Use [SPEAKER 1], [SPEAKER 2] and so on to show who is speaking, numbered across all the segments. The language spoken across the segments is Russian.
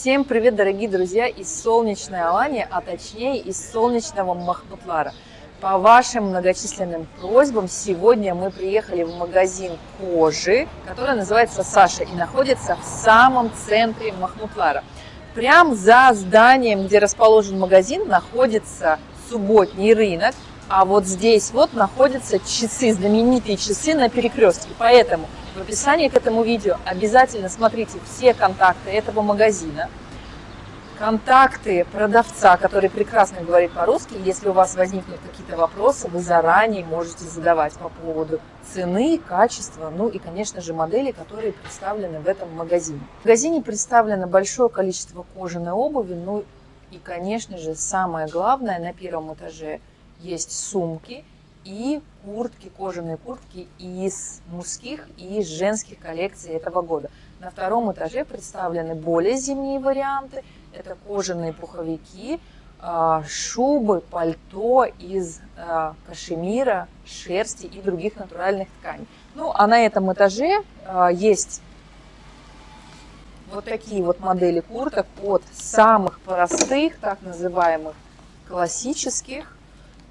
[SPEAKER 1] Всем привет, дорогие друзья, из солнечной Алании, а точнее из солнечного Махмутлара. По вашим многочисленным просьбам сегодня мы приехали в магазин кожи, который называется Саша и находится в самом центре Махмутлара. Прям за зданием, где расположен магазин, находится субботний рынок, а вот здесь вот находятся часы, знаменитые часы на перекрестке. Поэтому в описании к этому видео обязательно смотрите все контакты этого магазина, контакты продавца, который прекрасно говорит по-русски. Если у вас возникнут какие-то вопросы, вы заранее можете задавать по поводу цены, качества, ну и, конечно же, моделей, которые представлены в этом магазине. В магазине представлено большое количество кожаной обуви, ну и, конечно же, самое главное, на первом этаже есть сумки и куртки, кожаные куртки из мужских и женских коллекций этого года. На втором этаже представлены более зимние варианты. Это кожаные пуховики, а, шубы, пальто из а, кашемира, шерсти и других натуральных тканей. Ну, а на этом этаже а, есть вот такие вот модели курток от самых простых, так называемых классических,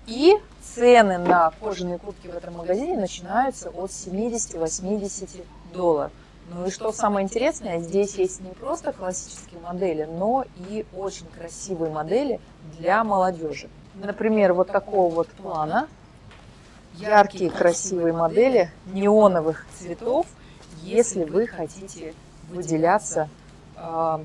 [SPEAKER 1] и цены на кожаные куртки в этом магазине начинаются от 70-80 долларов. Ну и что самое интересное, здесь есть не просто классические модели, но и очень красивые модели для молодежи. Например, вот такого вот плана. Яркие красивые модели неоновых цветов, если вы хотите выделяться э,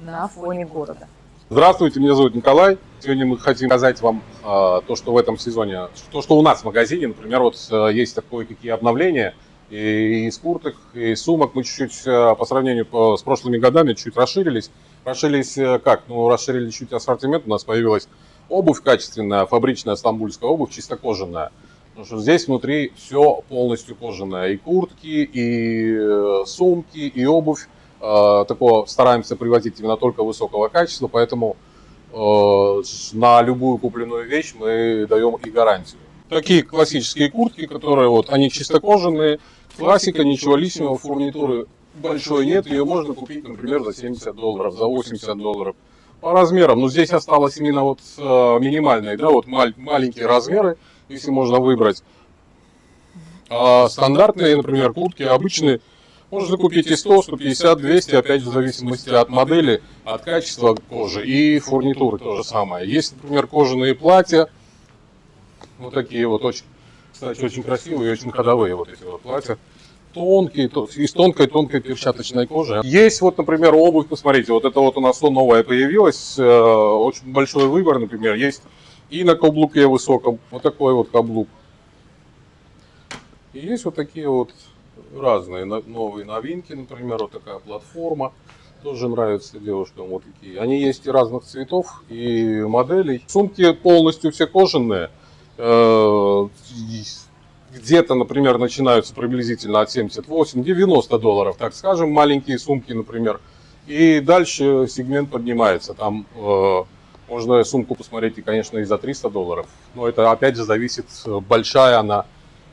[SPEAKER 1] на фоне города.
[SPEAKER 2] Здравствуйте, меня зовут Николай. Сегодня мы хотим показать вам э, то, что в этом сезоне, то, что у нас в магазине, например, вот э, есть такое какие обновления и, из курток, и сумок. Мы чуть-чуть э, по сравнению по, с прошлыми годами чуть расширились. Расширились э, как? Ну, расширили чуть ассортимент. У нас появилась обувь качественная, фабричная стамбульская обувь, чисто кожаная. Потому что здесь внутри все полностью кожаное. И куртки, и э, сумки, и обувь такого стараемся привозить именно только высокого качества, поэтому э, на любую купленную вещь мы даем и гарантию. Такие классические куртки, которые вот, они чисто кожаные, классика, ничего лишнего, фурнитуры большой нет, ее можно купить, например, за 70 долларов, за 80 долларов. По размерам, ну здесь осталось именно вот э, минимальные, да, вот маленькие размеры, если можно выбрать. А стандартные, например, куртки обычные, можно купить и 100, 150, 200, опять в зависимости от модели, от качества кожи и фурнитуры то же самое. Есть, например, кожаные платья, вот такие вот очень, кстати, очень красивые и очень ходовые вот эти вот платья. Тонкие, из тонкой-тонкой перчаточной кожи. Есть вот, например, обувь, посмотрите, вот это вот у нас новая появилась, э, очень большой выбор, например, есть и на каблуке высоком, вот такой вот каблук. И есть вот такие вот разные новые новинки, например, вот такая платформа. Тоже нравится девушкам вот такие. Они есть и разных цветов, и моделей. Сумки полностью все кожаные. Э, где-то, например, начинаются приблизительно от 78-90 долларов, так скажем, маленькие сумки, например. И дальше сегмент поднимается. Там э, можно сумку посмотреть, и, конечно, и за 300 долларов. Но это, опять же, зависит, большая она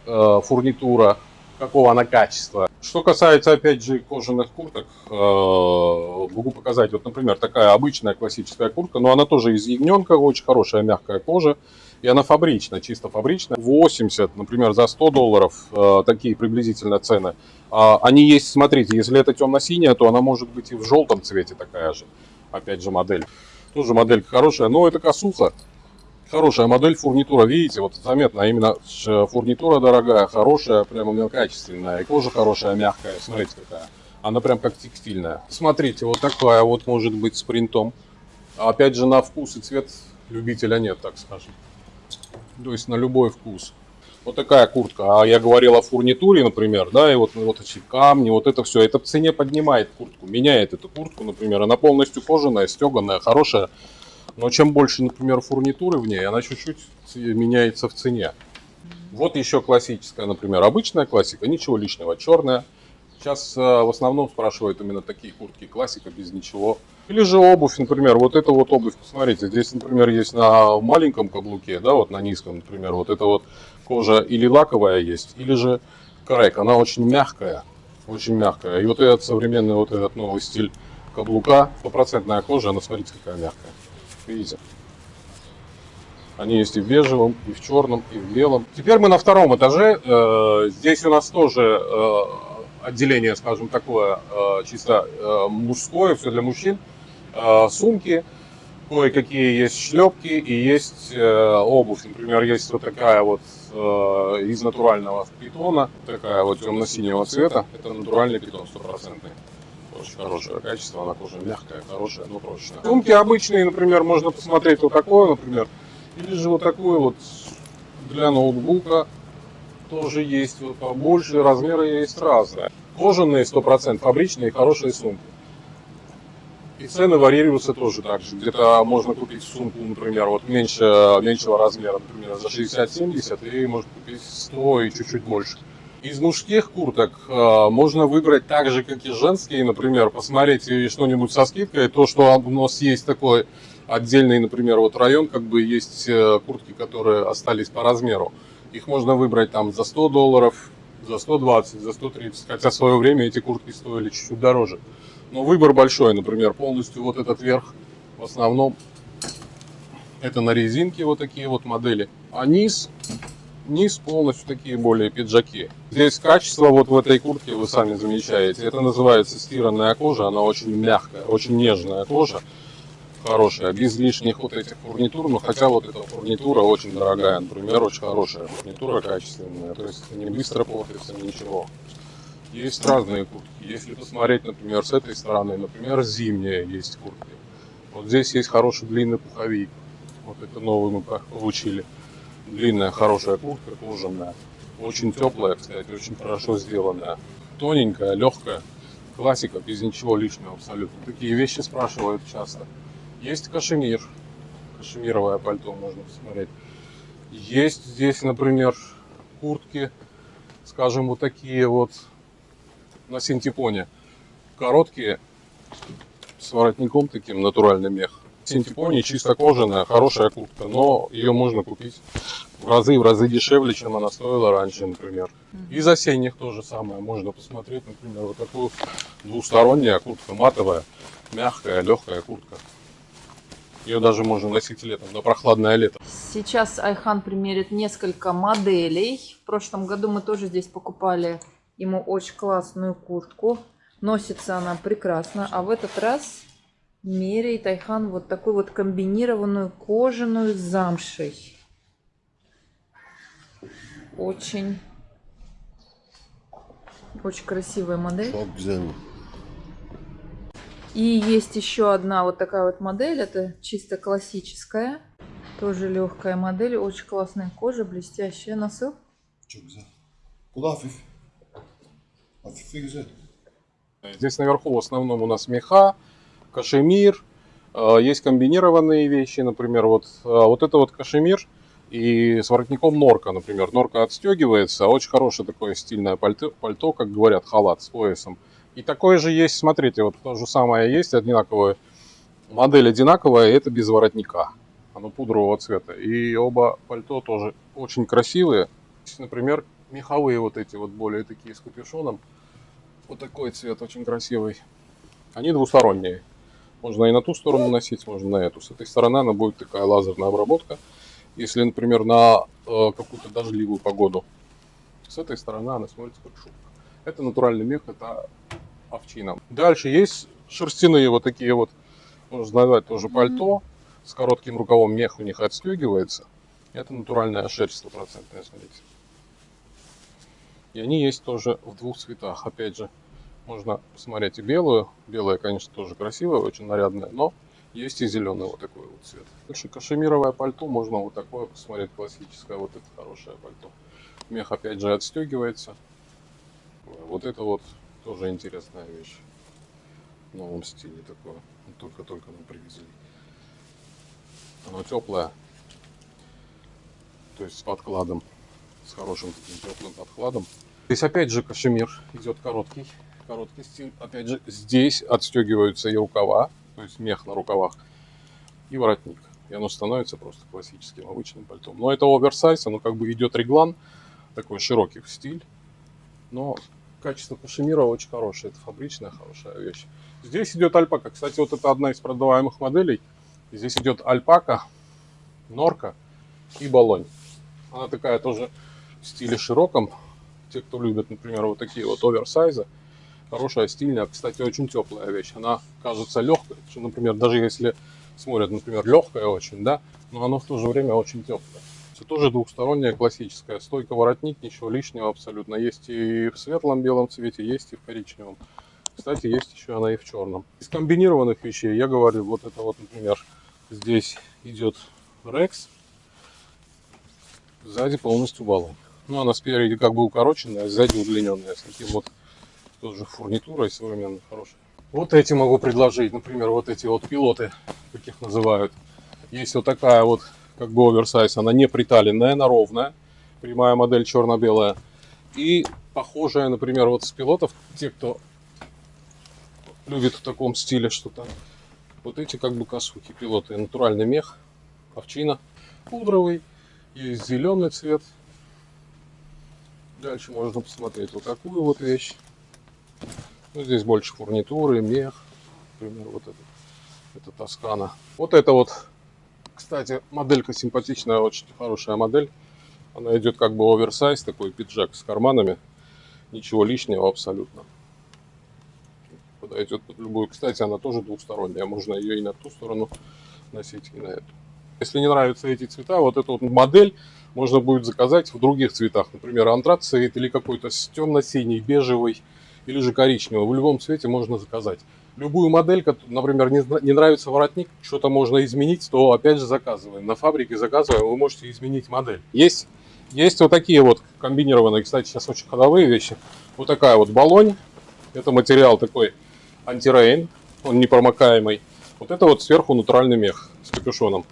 [SPEAKER 2] э, фурнитура, какого она качества. Что касается, опять же, кожаных курток, э, могу показать, вот, например, такая обычная классическая куртка, но она тоже из ягненка, очень хорошая мягкая кожа, и она фабричная, чисто фабричная. 80, например, за 100 долларов, э, такие приблизительно цены. А, они есть, смотрите, если это темно-синяя, то она может быть и в желтом цвете такая же, опять же, модель. Тоже моделька хорошая, но это косуха. Хорошая модель, фурнитура, видите, вот заметно, а именно фурнитура дорогая, хорошая, прямо именно качественная, и кожа хорошая, мягкая, смотрите какая. Она прям как текстильная. Смотрите, вот такая вот может быть с принтом. Опять же, на вкус и цвет любителя нет, так скажем. То есть на любой вкус. Вот такая куртка. А я говорил о фурнитуре, например, да, и вот, вот эти камни, вот это все. Это в цене поднимает куртку, меняет эту куртку, например. Она полностью кожаная, стеганая, хорошая. Но чем больше, например, фурнитуры в ней, она чуть-чуть меняется в цене. Вот еще классическая, например, обычная классика, ничего лишнего, черная. Сейчас э, в основном спрашивают именно такие куртки, классика без ничего. Или же обувь, например, вот эта вот обувь, посмотрите, здесь, например, есть на маленьком каблуке, да, вот на низком, например, вот эта вот кожа или лаковая есть, или же крэк, она очень мягкая, очень мягкая. И вот этот современный, вот этот новый стиль каблука. Стопроцентная кожа, она смотрите какая мягкая. Видите? Они есть и в бежевом, и в черном, и в белом. Теперь мы на втором этаже. Э, здесь у нас тоже э, отделение, скажем, такое э, чисто мужское, все для мужчин. Сумки, кое-какие есть шлепки и есть обувь. Например, есть вот такая вот из натурального питона, такая вот темно-синего цвета. Это натуральный питон стопроцентный. Очень хорошее качество, она тоже мягкая, хорошая, но прочная. Сумки обычные, например, можно посмотреть вот такое, например, или же вот такой вот для ноутбука тоже есть вот побольше, размеры есть разные. Кожаные 100%, фабричные, хорошие сумки. И цены варьируются тоже так же. Где-то можно купить сумку, например, вот меньше, меньшего размера, например, за 60-70, и можно купить 100 и чуть-чуть больше. Из мужских курток э, можно выбрать так же, как и женские, например, посмотреть что-нибудь со скидкой. То, что у нас есть такой отдельный, например, вот район, как бы есть э, куртки, которые остались по размеру. Их можно выбрать там за 100 долларов, за 120, за 130, хотя в свое время эти куртки стоили чуть-чуть дороже. Но выбор большой, например, полностью вот этот верх, в основном это на резинке вот такие вот модели. А низ, низ полностью такие более пиджаки. Здесь качество вот в этой куртке вы сами замечаете. Это называется стиранная кожа, она очень мягкая, очень нежная кожа хорошая, без лишних вот этих фурнитур, но хотя вот эта фурнитура очень дорогая, например, очень хорошая фурнитура, качественная, то есть не быстро портится, ничего. Есть разные куртки. Если посмотреть, например, с этой стороны, например, зимние есть куртки. Вот здесь есть хороший длинный пуховик. Вот это новый мы получили. Длинная хорошая куртка, кожаная. Очень теплая, кстати, очень хорошо сделанная. Тоненькая, легкая. Классика, без ничего лишнего абсолютно. Такие вещи спрашивают часто. Есть кашемир. Кашемировое пальто можно посмотреть. Есть здесь, например, куртки, скажем, вот такие вот на синтепоне. Короткие, с воротником таким, натуральный мех. Синтепоне чисто кожаная, хорошая куртка, но ее можно купить в разы, в разы дешевле, чем она стоила раньше, например. Из осенних то же самое. Можно посмотреть, например, вот такую двусторонняя куртка, матовая, мягкая, легкая куртка. Ее даже можно носить летом, на прохладное лето.
[SPEAKER 1] Сейчас Айхан примерит несколько моделей. В прошлом году мы тоже здесь покупали ему очень классную куртку. Носится она прекрасно. А в этот раз меряет Айхан вот такую вот комбинированную кожаную с замшей. Очень, очень красивая модель. И есть еще одна вот такая вот модель. Это чисто классическая. Тоже легкая модель. Очень классная кожа, блестящая. Nasıl?
[SPEAKER 2] Здесь наверху в основном у нас меха, кашемир. Э, есть комбинированные вещи, например, вот, э, вот это вот кашемир и с воротником норка, например. Норка отстегивается, очень хорошее такое стильное пальто, пальто, как говорят, халат с поясом. И такое же есть, смотрите, вот то же самое есть, одинаковая модель одинаковая, это без воротника. Оно пудрового цвета. И оба пальто тоже очень красивые. Например, меховые вот эти вот более такие с капюшоном. Вот такой цвет очень красивый. Они двусторонние. Можно и на ту сторону носить, можно на эту. С этой стороны она будет такая лазерная обработка. Если, например, на э, какую-то дождливую погоду. С этой стороны она смотрится как шубка. Это натуральный мех, это овчинам. Дальше есть шерстяные вот такие вот, можно назвать тоже пальто. С коротким рукавом мех у них отстегивается. Это натуральная шерсть стопроцентная, смотрите. И они есть тоже в двух цветах. Опять же, можно посмотреть и белую. Белая, конечно, тоже красивая, очень нарядная, но есть и зеленый вот такой вот цвет. Дальше кашемировое пальто, можно вот такое посмотреть, классическое, вот это хорошее пальто. Мех опять же отстегивается. Вот это вот тоже интересная вещь. В новом стиле такое. Только-только мы привезли. Оно теплое. То есть с подкладом. С хорошим таким теплым подкладом. Здесь опять же кашемир идет короткий. Короткий стиль. Опять же здесь отстегиваются и рукава. То есть мех на рукавах. И воротник. И оно становится просто классическим обычным пальтом. Но это оверсайз. Оно как бы идет реглан. Такой широкий стиль. Но качество кашемира очень хорошее. Это фабричная хорошая вещь. Здесь идет альпака. Кстати, вот это одна из продаваемых моделей. Здесь идет альпака, норка и балонь. Она такая тоже в стиле широком. Те, кто любит, например, вот такие вот оверсайзы. Хорошая, стильная. Кстати, очень теплая вещь. Она кажется легкой. Что, например, даже если смотрят, например, легкая очень, да, но она в то же время очень теплая. Это тоже двухсторонняя классическая. Стойка воротник, ничего лишнего абсолютно. Есть и в светлом белом цвете, есть и в коричневом. Кстати, есть еще она и в черном. Из комбинированных вещей я говорю, вот это вот, например, здесь идет Rex, сзади полностью баллон. Ну, она спереди как бы укороченная, а сзади удлиненная, с таким вот тоже фурнитурой современной, хорошей. Вот эти могу предложить, например, вот эти вот пилоты, как их называют. Есть вот такая вот, как бы оверсайз, она не приталенная, она ровная, прямая модель черно-белая. И похожая, например, вот с пилотов, те, кто любит в таком стиле что-то. Вот эти как бы косухи пилоты. Натуральный мех, овчина, пудровый, есть зеленый цвет. Дальше можно посмотреть вот такую вот вещь. Ну, здесь больше фурнитуры, мех. Например, вот это. Это Тоскана. Вот это вот, кстати, моделька симпатичная, очень хорошая модель. Она идет как бы оверсайз, такой пиджак с карманами. Ничего лишнего абсолютно подойдет под любую. Кстати, она тоже двухсторонняя, можно ее и на ту сторону носить, и на эту. Если не нравятся эти цвета, вот эту вот модель можно будет заказать в других цветах. Например, антрацит или какой-то темно-синий, бежевый или же коричневый. В любом цвете можно заказать. Любую модель, например, не нравится воротник, что-то можно изменить, то опять же заказываем. На фабрике заказываем, вы можете изменить модель. Есть, есть вот такие вот комбинированные, кстати, сейчас очень ходовые вещи. Вот такая вот баллонь. Это материал такой антирейн, он непромокаемый. Вот это вот сверху натуральный мех с капюшоном.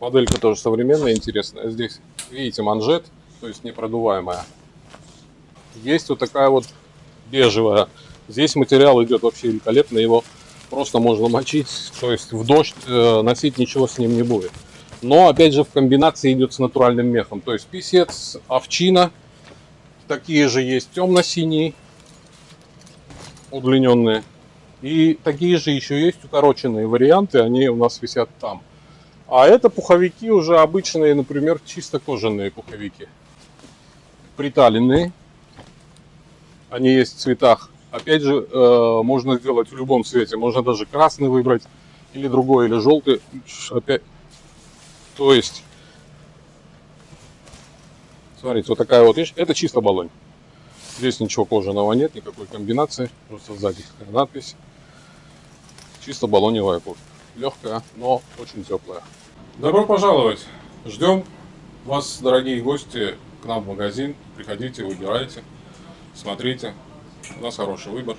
[SPEAKER 2] Моделька тоже современная, интересная. Здесь, видите, манжет, то есть непродуваемая. Есть вот такая вот бежевая. Здесь материал идет вообще великолепно, его просто можно мочить, то есть в дождь э, носить ничего с ним не будет. Но опять же в комбинации идет с натуральным мехом, то есть писец, овчина, такие же есть темно-синие, удлиненные. И такие же еще есть укороченные варианты, они у нас висят там. А это пуховики уже обычные, например, чисто кожаные пуховики. Приталенные. Они есть в цветах. Опять же, э, можно сделать в любом цвете. Можно даже красный выбрать, или другой, или желтый. Опять. То есть, смотрите, вот такая вот вещь. Это чисто баллон. Здесь ничего кожаного нет, никакой комбинации. Просто сзади надпись. Чисто баллоневая куртка. Легкая, но очень теплая. Добро пожаловать! Ждем вас, дорогие гости, к нам в магазин. Приходите, выбирайте, смотрите. У нас хороший выбор.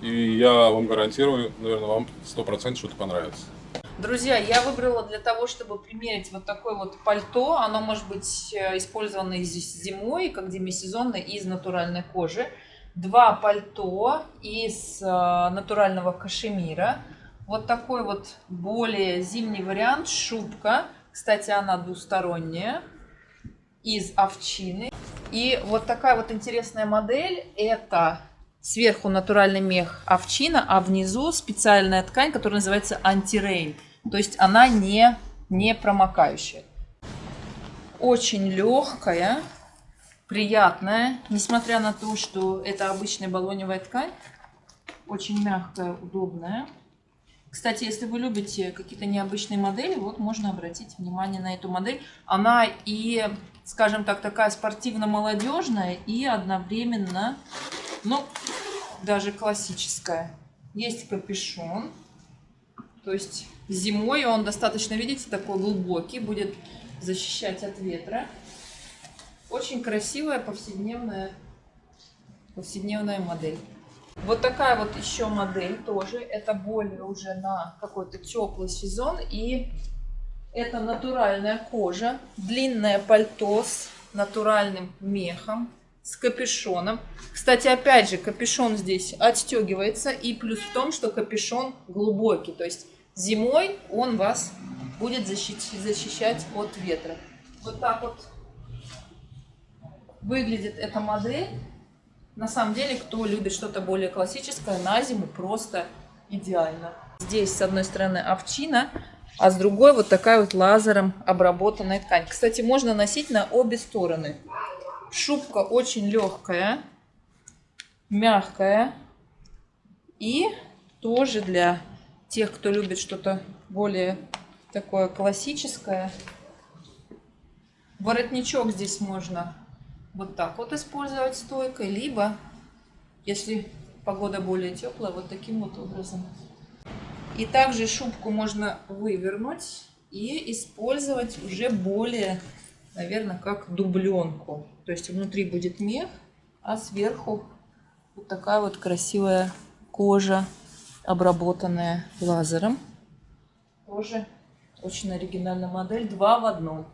[SPEAKER 2] И я вам гарантирую, наверное, вам 100% что-то понравится.
[SPEAKER 1] Друзья, я выбрала для того, чтобы примерить вот такое вот пальто. Оно может быть э, использовано зимой, как демисезонно, из натуральной кожи два пальто из э, натурального кашемира. Вот такой вот более зимний вариант, шубка. Кстати, она двусторонняя, из овчины. И вот такая вот интересная модель. Это сверху натуральный мех овчина, а внизу специальная ткань, которая называется антирейн. То есть она не, не промокающая. Очень легкая приятная, несмотря на то, что это обычная баллоневая ткань. Очень мягкая, удобная. Кстати, если вы любите какие-то необычные модели, вот можно обратить внимание на эту модель. Она и, скажем так, такая спортивно-молодежная и одновременно, ну, даже классическая. Есть капюшон, то есть зимой он достаточно, видите, такой глубокий, будет защищать от ветра. Очень красивая повседневная, повседневная модель. Вот такая вот еще модель тоже. Это более уже на какой-то теплый сезон. И это натуральная кожа. Длинное пальто с натуральным мехом. С капюшоном. Кстати, опять же, капюшон здесь отстегивается. И плюс в том, что капюшон глубокий. То есть зимой он вас будет защищать от ветра. Вот так вот выглядит эта модель. На самом деле, кто любит что-то более классическое, на зиму просто идеально. Здесь с одной стороны овчина, а с другой вот такая вот лазером обработанная ткань. Кстати, можно носить на обе стороны. Шубка очень легкая, мягкая и тоже для тех, кто любит что-то более такое классическое. Воротничок здесь можно вот так вот использовать стойкой, либо, если погода более теплая, вот таким вот образом. И также шубку можно вывернуть и использовать уже более, наверное, как дубленку. То есть внутри будет мех, а сверху вот такая вот красивая кожа, обработанная лазером. Тоже очень оригинальная модель, два в одном.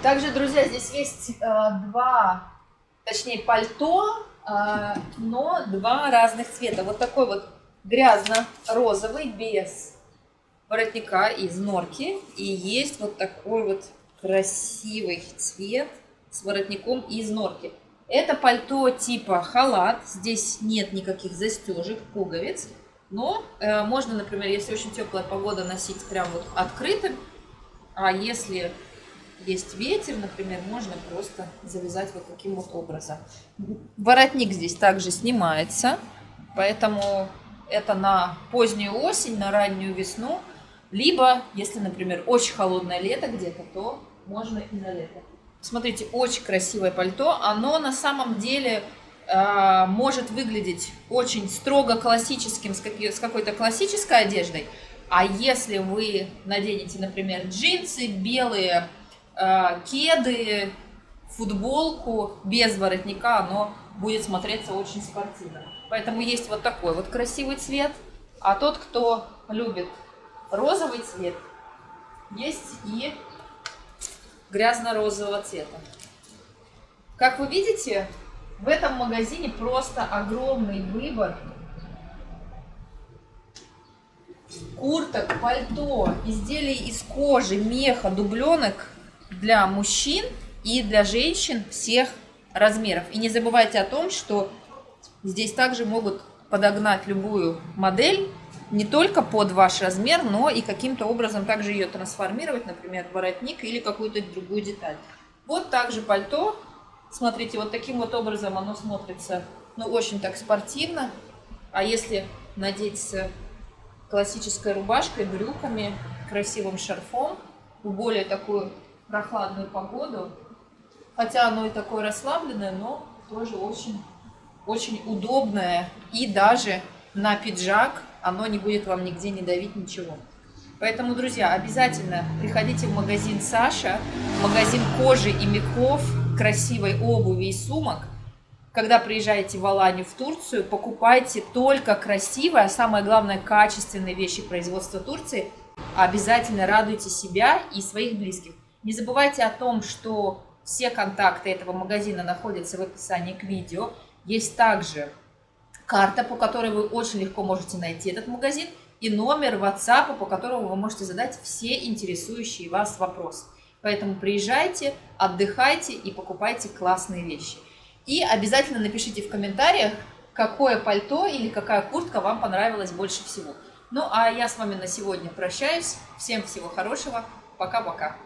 [SPEAKER 1] Также, друзья, здесь есть э, два, точнее пальто, э, но два разных цвета. Вот такой вот грязно-розовый без воротника из норки. И есть вот такой вот красивый цвет с воротником из норки. Это пальто типа халат. Здесь нет никаких застежек, пуговиц. Но э, можно, например, если очень теплая погода, носить прям вот открытым. А если есть ветер, например, можно просто завязать вот таким вот образом. Воротник здесь также снимается, поэтому это на позднюю осень, на раннюю весну, либо, если, например, очень холодное лето где-то, то можно и на лето. Смотрите, очень красивое пальто. Оно на самом деле э, может выглядеть очень строго классическим, с, с какой-то классической одеждой. А если вы наденете, например, джинсы белые, э, кеды, футболку без воротника, оно будет смотреться очень спортивно. Поэтому есть вот такой вот красивый цвет. А тот, кто любит розовый цвет, есть и грязно-розового цвета. Как вы видите, в этом магазине просто огромный выбор курток, пальто, изделий из кожи, меха, дубленок для мужчин и для женщин всех размеров. И не забывайте о том, что здесь также могут подогнать любую модель, не только под ваш размер, но и каким-то образом также ее трансформировать, например, воротник или какую-то другую деталь. Вот также пальто. Смотрите, вот таким вот образом оно смотрится, ну, очень так спортивно. А если надеть с классической рубашкой, брюками, красивым шарфом, в более такую прохладную погоду, хотя оно и такое расслабленное, но тоже очень, очень удобное и даже на пиджак оно не будет вам нигде не давить ничего. Поэтому, друзья, обязательно приходите в магазин Саша, магазин кожи и мехов, красивой обуви и сумок. Когда приезжаете в Аланию, в Турцию, покупайте только красивые, а самое главное, качественные вещи производства Турции. Обязательно радуйте себя и своих близких. Не забывайте о том, что все контакты этого магазина находятся в описании к видео. Есть также карта, по которой вы очень легко можете найти этот магазин, и номер WhatsApp, по которому вы можете задать все интересующие вас вопросы. Поэтому приезжайте, отдыхайте и покупайте классные вещи. И обязательно напишите в комментариях, какое пальто или какая куртка вам понравилась больше всего. Ну а я с вами на сегодня прощаюсь. Всем всего хорошего. Пока-пока.